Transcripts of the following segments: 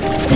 Bye.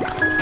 Música